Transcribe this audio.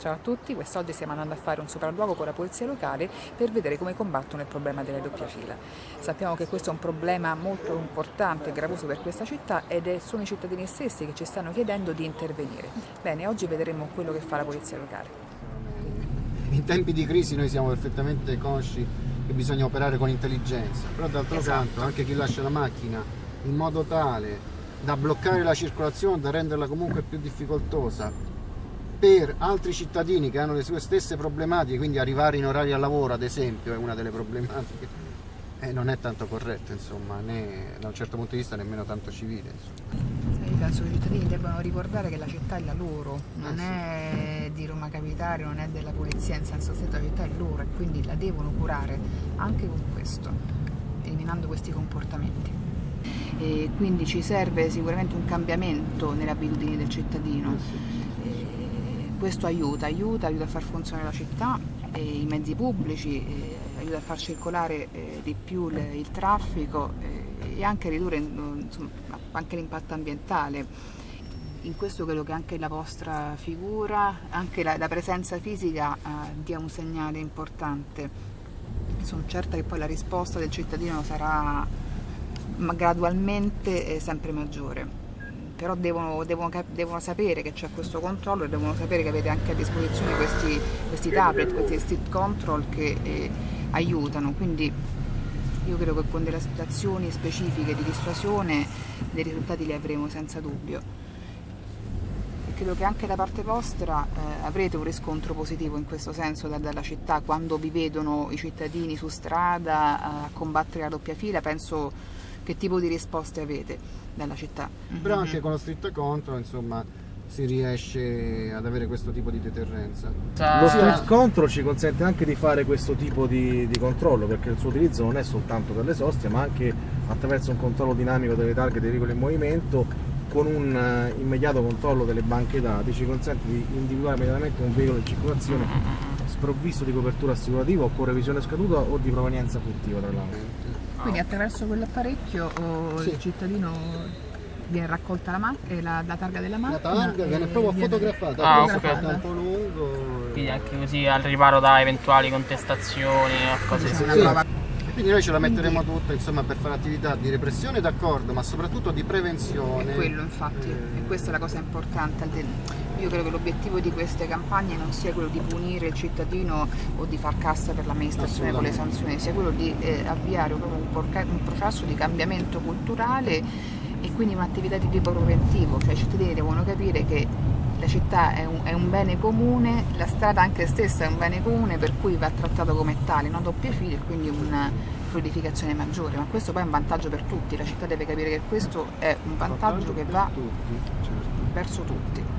Ciao a tutti, quest'oggi stiamo andando a fare un sopralluogo con la polizia locale per vedere come combattono il problema delle doppie fila. Sappiamo che questo è un problema molto importante e gravoso per questa città ed sono i cittadini stessi che ci stanno chiedendo di intervenire. Bene, oggi vedremo quello che fa la polizia locale. In tempi di crisi noi siamo perfettamente consci che bisogna operare con intelligenza, però d'altro esatto. canto anche chi lascia la macchina in modo tale da bloccare la circolazione, da renderla comunque più difficoltosa, per altri cittadini che hanno le sue stesse problematiche, quindi arrivare in orari al lavoro ad esempio è una delle problematiche, eh, non è tanto corretto insomma, né da un certo punto di vista nemmeno tanto civile. Io penso che i cittadini debbano ricordare che la città è la loro, non eh sì. è di Roma Capitale, non è della polizia in senso stretto, la città è loro e quindi la devono curare anche con questo, eliminando questi comportamenti. E quindi ci serve sicuramente un cambiamento nelle abitudini del cittadino. Eh sì questo aiuta, aiuta, aiuta a far funzionare la città, e i mezzi pubblici, aiuta a far circolare eh, di più il traffico eh, e anche a ridurre l'impatto ambientale. In questo credo che anche la vostra figura, anche la, la presenza fisica eh, dia un segnale importante. Sono certa che poi la risposta del cittadino sarà gradualmente sempre maggiore però devono, devono, devono sapere che c'è questo controllo e devono sapere che avete anche a disposizione questi, questi tablet, questi state control che eh, aiutano, quindi io credo che con delle situazioni specifiche di dissuasione dei risultati li avremo senza dubbio. Credo che anche da parte vostra eh, avrete un riscontro positivo in questo senso da, dalla città quando vi vedono i cittadini su strada a combattere la doppia fila, penso che tipo di risposte avete dalla città. Però anche con lo street control insomma si riesce ad avere questo tipo di deterrenza. Lo street control ci consente anche di fare questo tipo di, di, controllo perché il suo utilizzo non è soltanto per le soste ma anche attraverso un controllo dinamico delle targhe dei veicoli in movimento con un uh, immediato controllo delle banche dati ci consente di individuare immediatamente un veicolo in circolazione sprovvisto di copertura assicurativa o con revisione scaduta o di provenienza furtiva tra l'altro. Quindi attraverso quell'apparecchio oh, sì. il cittadino viene raccolta la, eh, la, la, targa della macchina. La targa viene proprio viene fotografata, ah, fotografata. Okay. tempo lungo. Quindi anche così al riparo da eventuali contestazioni o cose sì, sì. Quindi noi ce la metteremo tutta insomma, per fare attività di repressione d'accordo, ma soprattutto di prevenzione. È quello infatti, eh... e questa è la cosa importante. Io credo che l'obiettivo di queste campagne non sia quello di punire il cittadino o di far cassa per l'amministrazione con le sanzioni, sia quello di eh, avviare un, un processo di cambiamento culturale e quindi un'attività di tipo preventivo, cioè i cittadini devono capire che la città è un, è un, bene comune, la strada anche stessa è un bene comune per cui va trattato come tale, non doppie file e quindi una fluidificazione maggiore, ma questo poi è un vantaggio per tutti, la città deve capire che questo è un vantaggio che va certo. verso tutti.